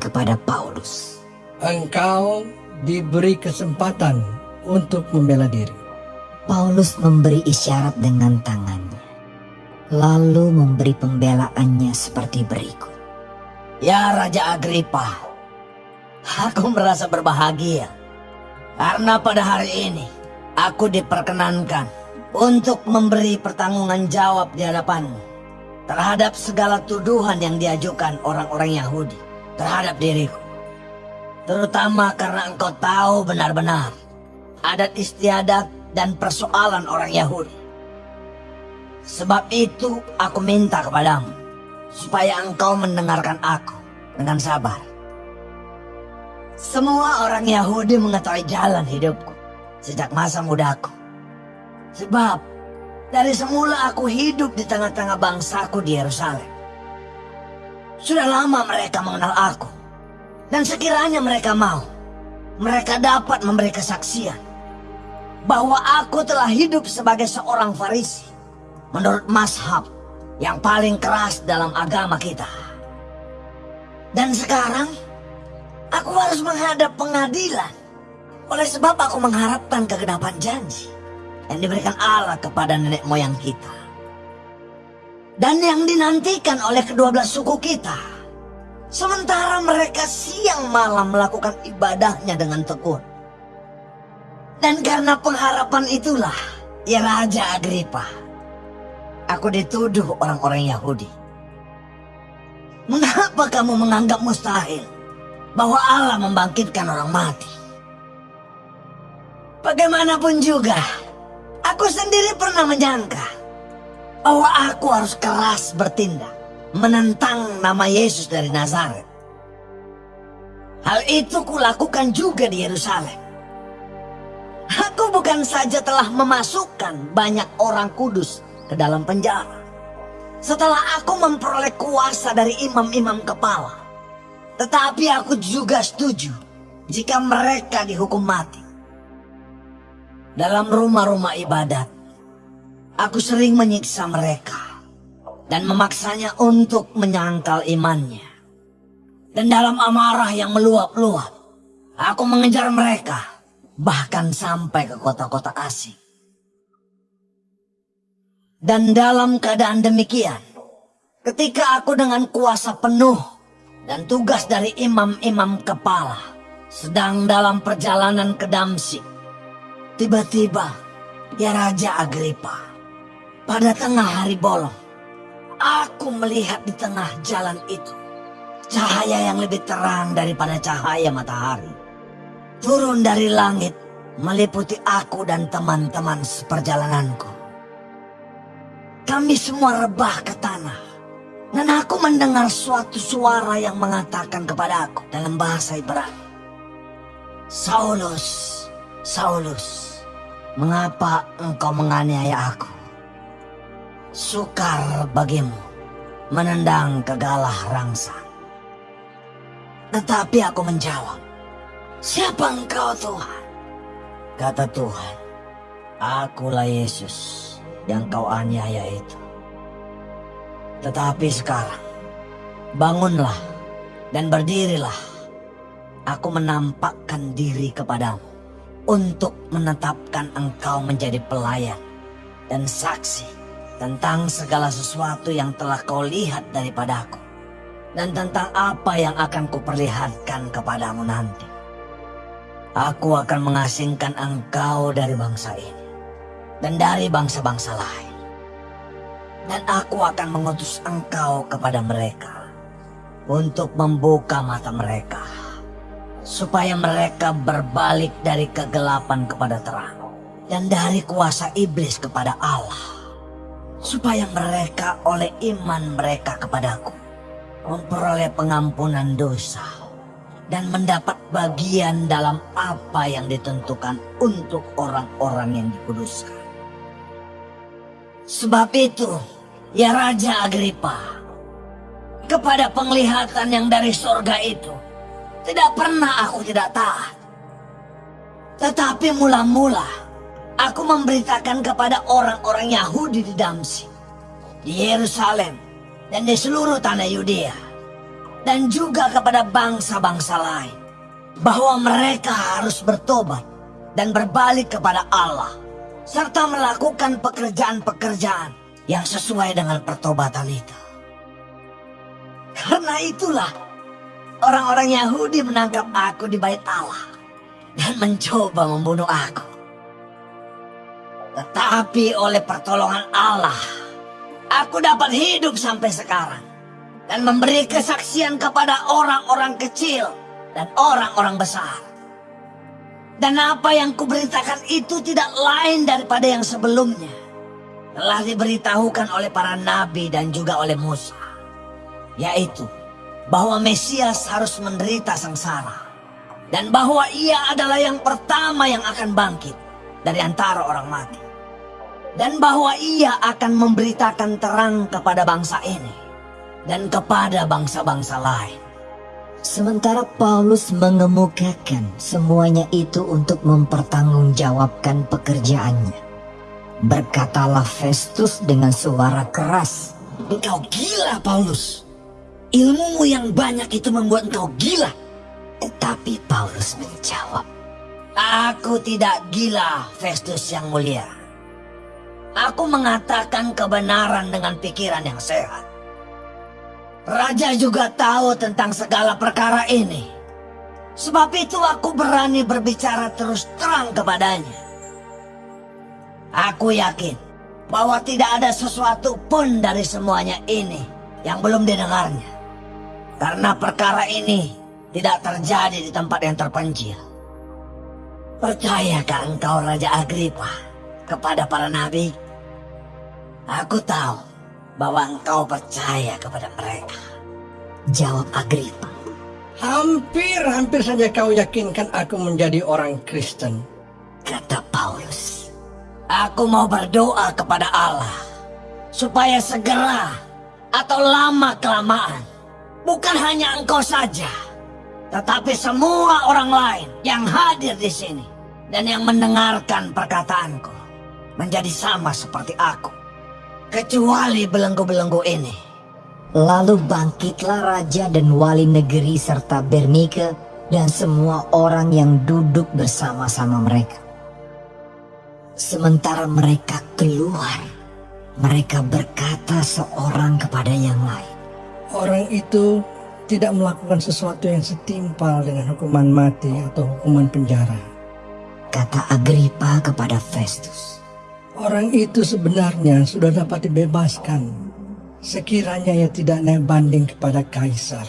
kepada Paulus. Engkau diberi kesempatan untuk membela diri. Paulus memberi isyarat dengan tangannya, lalu memberi pembelaannya seperti berikut. Ya Raja Agripa, aku merasa berbahagia karena pada hari ini aku diperkenankan untuk memberi pertanggungan jawab di hadapanmu terhadap segala tuduhan yang diajukan orang-orang Yahudi terhadap diriku. Terutama karena engkau tahu benar-benar adat istiadat dan persoalan orang Yahudi. Sebab itu aku minta kepadamu supaya engkau mendengarkan aku dengan sabar. Semua orang Yahudi mengetahui jalan hidupku sejak masa mudaku. Sebab dari semula aku hidup di tengah-tengah bangsaku di Yerusalem. Sudah lama mereka mengenal aku. Dan sekiranya mereka mau, mereka dapat memberi kesaksian bahwa aku telah hidup sebagai seorang Farisi menurut mazhab yang paling keras dalam agama kita. Dan sekarang aku harus menghadap pengadilan oleh sebab aku mengharapkan kegenapan janji yang diberikan Allah kepada nenek moyang kita. Dan yang dinantikan oleh kedua belas suku kita. Sementara mereka siang malam melakukan ibadahnya dengan tekun. Dan karena pengharapan itulah, ya Raja Agripa, aku dituduh orang-orang Yahudi. Mengapa kamu menganggap mustahil bahwa Allah membangkitkan orang mati? Bagaimanapun juga, Aku sendiri pernah menyangka bahwa aku harus keras bertindak menentang nama Yesus dari Nazaret. Hal itu kulakukan juga di Yerusalem. Aku bukan saja telah memasukkan banyak orang kudus ke dalam penjara. Setelah aku memperoleh kuasa dari imam-imam kepala. Tetapi aku juga setuju jika mereka dihukum mati dalam rumah-rumah ibadat. Aku sering menyiksa mereka dan memaksanya untuk menyangkal imannya. Dan dalam amarah yang meluap-luap, aku mengejar mereka bahkan sampai ke kota-kota asing. Dan dalam keadaan demikian, ketika aku dengan kuasa penuh dan tugas dari imam-imam kepala sedang dalam perjalanan ke Damsik, Tiba-tiba, ya Raja Agripa, pada tengah hari bolong, aku melihat di tengah jalan itu cahaya yang lebih terang daripada cahaya matahari. Turun dari langit meliputi aku dan teman-teman seperjalananku. Kami semua rebah ke tanah. Dan aku mendengar suatu suara yang mengatakan kepada aku dalam bahasa Ibrani. Saulus, Saulus, Mengapa engkau menganiaya aku? Sukar bagimu menendang kegalah rangsa. Tetapi aku menjawab, Siapa engkau Tuhan? Kata Tuhan, Akulah Yesus yang kau aniaya itu. Tetapi sekarang, bangunlah dan berdirilah. Aku menampakkan diri kepadamu untuk menetapkan engkau menjadi pelayan dan saksi tentang segala sesuatu yang telah kau lihat daripadaku dan tentang apa yang akan kuperlihatkan kepadamu nanti. Aku akan mengasingkan engkau dari bangsa ini dan dari bangsa-bangsa lain. Dan aku akan mengutus engkau kepada mereka untuk membuka mata mereka supaya mereka berbalik dari kegelapan kepada terang dan dari kuasa iblis kepada Allah supaya mereka oleh iman mereka kepadaku memperoleh pengampunan dosa dan mendapat bagian dalam apa yang ditentukan untuk orang-orang yang dikuduskan. Sebab itu, ya Raja Agripa, kepada penglihatan yang dari sorga itu, tidak pernah aku tidak taat. Tetapi mula-mula aku memberitakan kepada orang-orang Yahudi di Damsi, di Yerusalem, dan di seluruh tanah Yudea dan juga kepada bangsa-bangsa lain bahwa mereka harus bertobat dan berbalik kepada Allah serta melakukan pekerjaan-pekerjaan yang sesuai dengan pertobatan itu. Karena itulah orang-orang Yahudi menangkap aku di bait Allah dan mencoba membunuh aku. Tetapi oleh pertolongan Allah, aku dapat hidup sampai sekarang dan memberi kesaksian kepada orang-orang kecil dan orang-orang besar. Dan apa yang kuberitakan itu tidak lain daripada yang sebelumnya. Telah diberitahukan oleh para nabi dan juga oleh Musa. Yaitu bahwa Mesias harus menderita sengsara. Dan bahwa ia adalah yang pertama yang akan bangkit dari antara orang mati. Dan bahwa ia akan memberitakan terang kepada bangsa ini. Dan kepada bangsa-bangsa lain. Sementara Paulus mengemukakan semuanya itu untuk mempertanggungjawabkan pekerjaannya. Berkatalah Festus dengan suara keras, Engkau gila, Paulus. Ilmumu yang banyak itu membuat engkau gila. tetapi Paulus menjawab, Aku tidak gila, Festus yang mulia. Aku mengatakan kebenaran dengan pikiran yang sehat. Raja juga tahu tentang segala perkara ini. Sebab itu aku berani berbicara terus terang kepadanya. Aku yakin bahwa tidak ada sesuatu pun dari semuanya ini yang belum didengarnya. Karena perkara ini tidak terjadi di tempat yang terpencil. Percayakah engkau Raja Agripa kepada para nabi? Aku tahu bahwa engkau percaya kepada mereka. jawab Agripa. Hampir-hampir saja kau yakinkan aku menjadi orang Kristen. Kata Paulus, Aku mau berdoa kepada Allah supaya segera atau lama kelamaan bukan hanya engkau saja, tetapi semua orang lain yang hadir di sini dan yang mendengarkan perkataanku menjadi sama seperti aku, kecuali belenggu-belenggu ini. Lalu bangkitlah raja dan wali negeri serta Bernike dan semua orang yang duduk bersama-sama mereka. Sementara mereka keluar, mereka berkata seorang kepada yang lain. Orang itu tidak melakukan sesuatu yang setimpal dengan hukuman mati atau hukuman penjara. Kata Agripa kepada Festus. Orang itu sebenarnya sudah dapat dibebaskan sekiranya ia tidak naik banding kepada kaisar.